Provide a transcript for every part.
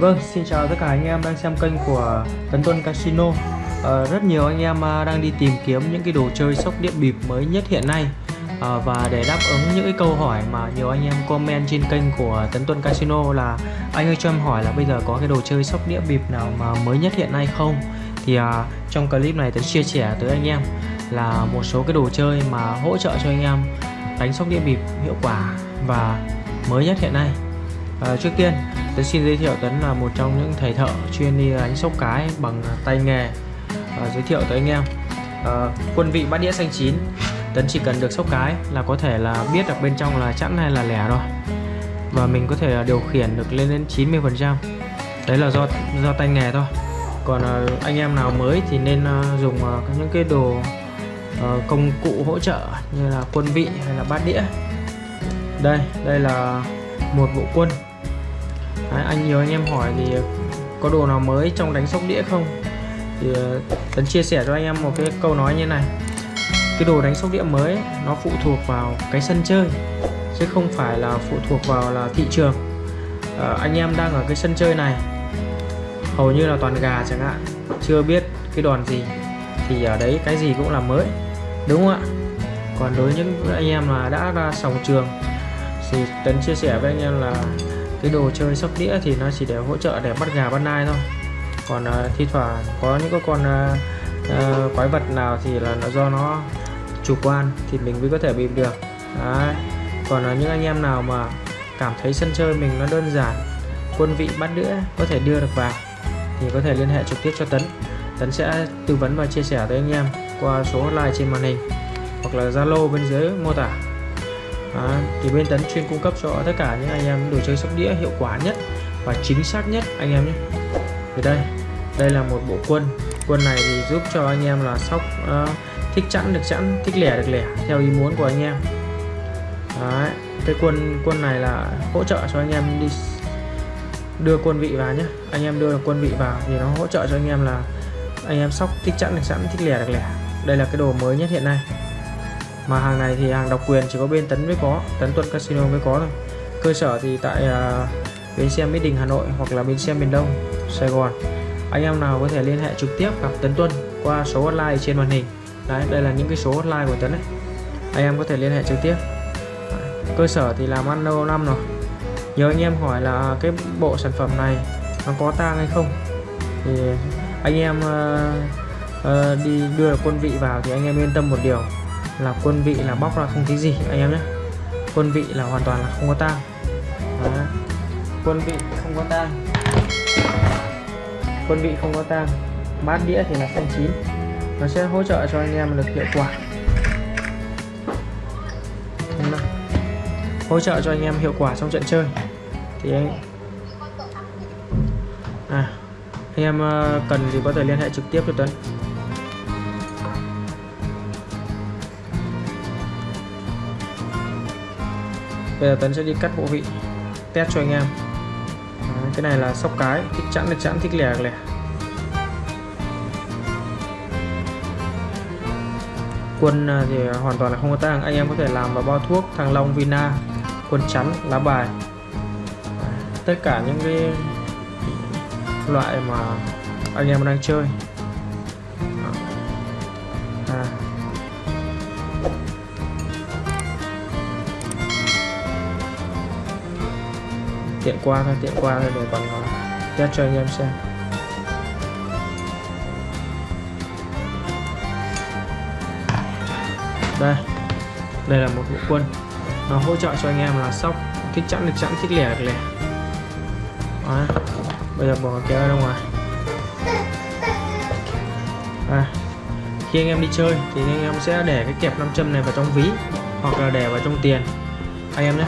Vâng, xin chào tất cả anh em đang xem kênh của Tấn Tuân Casino. À, Rất nhiều anh em à, đang đi tìm kiếm những cái đồ chơi sóc điện bịp mới nhất hiện nay. À, Và để đáp ứng những cái câu hỏi mà nhiều anh em comment trên kênh của Tấn Tuân Casino là Anh ơi cho em hỏi là bây giờ có cái đồ chơi sóc đĩa bịp nào mà mới nhất hiện nay không? Thì à, trong clip này Tấn chia sẻ tới anh em là một số cái đồ chơi mà hỗ trợ cho anh em đánh sóc đĩa bịp hiệu quả và mới nhất hiện nay. À, Trước tiên Tấn xin giới thiệu Tấn là một trong những thầy thợ chuyên đi đánh sóc cái bằng tay nghề. À, Giới thiệu tới anh em. À, Quân vị bát đĩa xanh chín. Tấn chỉ cần được sóc cái là có thể là biết được bên trong là chẵn hay là lẻ rồi. Và mình có thể điều khiển được lên đến 90% Đấy là do do tay nghề thôi. Còn à, anh em nào mới thì nên à, dùng à, những cái đồ à, công cụ hỗ trợ như là quân vị hay là bát đĩa. Đây, đây là một bộ quân. Đấy, anh nhiều anh em hỏi thì có đồ nào mới trong đánh sóc đĩa không? Thì ờ, Tấn chia sẻ cho anh em một cái câu nói như này. Cái đồ đánh sóc đĩa mới nó phụ thuộc vào cái sân chơi chứ không phải là phụ thuộc vào là thị trường. À, anh em đang ở cái sân chơi này hầu như là toàn gà chẳng hạn chưa biết cái đòn gì thì ở đấy cái gì cũng là mới đúng không ạ? Còn đối với những anh em mà đã ra sòng trường thì Tấn chia sẻ với anh em là cái đồ chơi sóc đĩa thì nó chỉ để hỗ trợ để bắt gà bắt nai thôi. Còn uh, thi thoảng có những cái con uh, uh, quái vật nào thì là nó do nó chủ quan thì mình mới có thể bịp được. Đấy. còn uh, những anh em nào mà cảm thấy sân chơi mình nó đơn giản quân vị bắt đĩa có thể đưa được vào thì có thể liên hệ trực tiếp cho Tấn. Tấn sẽ tư vấn và chia sẻ tới anh em qua số hotline trên màn hình hoặc là Zalo bên dưới mô tả à, thì bên tấn chuyên cung cấp cho tất cả những anh em đồ chơi sóc đĩa hiệu quả nhất và chính xác nhất anh em nhé. Thì đây đây là một bộ quân. Quân này thì giúp cho anh em là sóc uh, thích chẵn được chẵn thích lẻ được lẻ theo ý muốn của anh em. Đấy, cái quân quân này là hỗ trợ cho anh em đi đưa quân vị vào nhé. Anh em đưa quân vị vào thì nó hỗ trợ cho anh em là anh em sóc thích chẵn được chẵn thích lẻ được lẻ. Đây là cái đồ mới nhất hiện nay mà hàng này thì hàng độc quyền chỉ có bên Tấn mới có Tấn Tuần Casino mới có thôi. Cơ sở thì tại uh, bến xe Mỹ Đình Hà Nội hoặc là bến xe miền Đông Sài Gòn. Anh em nào có thể liên hệ trực tiếp gặp Tấn Tuân qua số hotline trên màn hình. Đấy đây là những cái số hotline của Tấn đấy anh em có thể liên hệ trực tiếp. Cơ sở thì làm ăn lâu năm rồi. Nhiều anh em hỏi là cái bộ sản phẩm này nó có tang hay không. Thì anh em uh, uh, đi đưa quân vị vào thì anh em yên tâm một điều là quân vị là bóc ra không thấy gì anh em nhé. Quân vị là hoàn toàn là không có tang. Quân vị không có tang. Quân vị không có tang. Bát đĩa thì là xanh chín. Nó sẽ hỗ trợ cho anh em được hiệu quả. Hỗ trợ cho anh em hiệu quả trong trận chơi. Thì anh à, anh em ờ, cần thì có thể liên hệ trực tiếp cho Tuấn? Bây giờ Tấn sẽ đi cắt bộ vị test cho anh em. Đấy, cái này là sóc cái thích chẵn là chẵn thích lẻ lẻ. Quân à, thì hoàn toàn là không có tang anh em có thể làm vào bao thuốc thằng long vina quân chắn lá bài. Tất cả những cái loại mà anh em đang chơi. Tiện qua thôi tiện qua thôi để còn test cho anh em xem. Đây đây là một bộ quân. Nó hỗ trợ cho anh em là sóc thích chẵn được chẵn thích lẻ được lẻ. Đó. bây giờ bỏ kéo ra ngoài. À, khi anh em đi chơi thì anh em sẽ để cái kẹp nam châm này vào trong ví hoặc là để vào trong tiền. Anh em nhé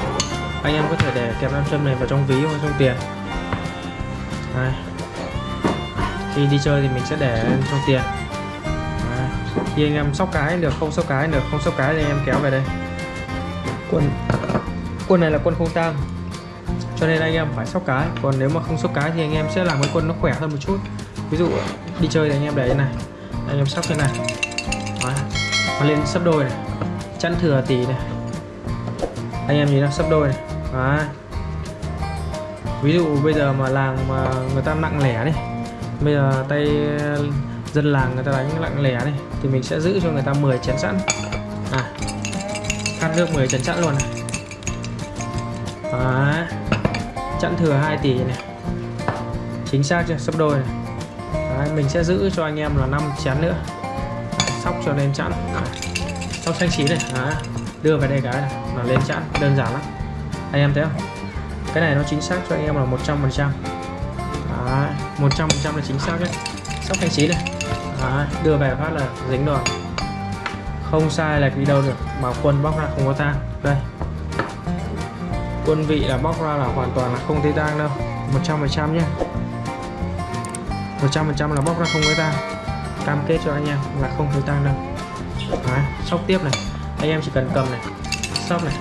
anh em có thể để kẹp nam châm này vào trong ví hoặc trong tiền. Đây. khi đi chơi thì mình sẽ để trong tiền. Đấy. khi anh em sóc cái được, không sóc cái được, không sóc cái thì anh em kéo về đây. Quân quân này là quân không tang, cho nên anh em phải sóc cái. Còn nếu mà không sóc cái thì anh em sẽ làm cái quân nó khỏe hơn một chút. Ví dụ, đi chơi thì anh em để như này. Anh em sóc thế này. Đấy. nó lên sấp đôi này. Chẵn thừa tỷ này. Anh em nhìn nó sấp đôi này. Đấy. ví dụ bây giờ mà làng mà người ta nặng lẻ đi bây giờ tay dân làng người ta đánh nặng lẻ đi thì mình sẽ giữ cho người ta 10 chén sẵn. À khăn nước 10 chén sẵn luôn này. Đấy. chẵn thừa 2 tỷ này. Chính xác chưa? Sắp đôi này. Đấy, mình sẽ giữ cho anh em là 5 chén nữa. Sóc cho lên chẵn. Sóc xanh chín này. Đấy. đưa về đây cái này là lên chẵn. Đơn giản lắm anh em thấy không? Cái này nó chính xác cho anh em là 100 phần trăm. Một trăm phần trăm là chính xác đấy. Sóc thanh trí này. Đấy, đưa về phát là dính rồi, không sai là đi đâu được. Mà quân bóc ra không có tang. Đây. Quân vị là bóc ra là hoàn toàn là không thấy tang đâu. 100 phần trăm nhé 100 phần trăm là bóc ra không thấy tang. Cam kết cho anh em là không thấy tang đâu. Đấy, sóc tiếp này. Anh em chỉ cần cầm này. Sóc này.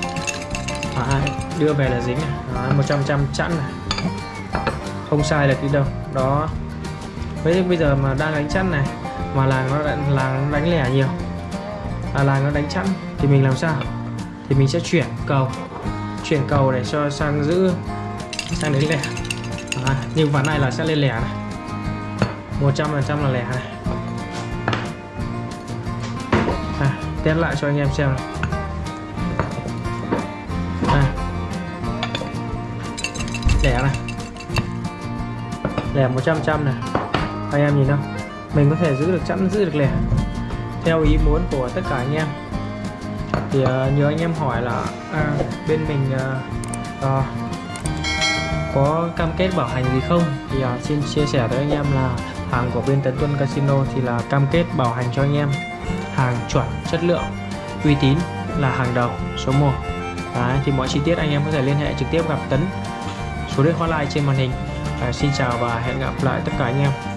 Đấy, đưa về là dính này Đấy, 100 trăm chẵn này. Không sai được đi đâu. Đó. Với bây giờ mà đang đánh chẵn này mà làng nó làng nó đánh lẻ nhiều. À, làng nó đánh chẵn thì mình làm sao? Thì mình sẽ chuyển cầu. Chuyển cầu để cho sang giữ sang đến lẻ. À, nhưng ván này là sẽ lên lẻ này. 100% là lẻ này. À, test lại cho anh em xem này. Lẻ này. Lẻ 100 trăm này. Anh em nhìn không mình có thể giữ được chẵn giữ được lẻ. Theo ý muốn của tất cả anh em. Thì ờ, uh, nhớ anh em hỏi là à, bên mình uh, uh, có cam kết bảo hành gì không? Thì uh, xin chia sẻ với anh em là hàng của bên Tấn Tuân Casino thì là cam kết bảo hành cho anh em hàng chuẩn chất lượng uy tín là hàng đầu số 1 Đấy, thì mọi chi tiết anh em có thể liên hệ trực tiếp gặp Tấn số điện hotline trên màn hình. À, xin chào và hẹn gặp lại tất cả anh em.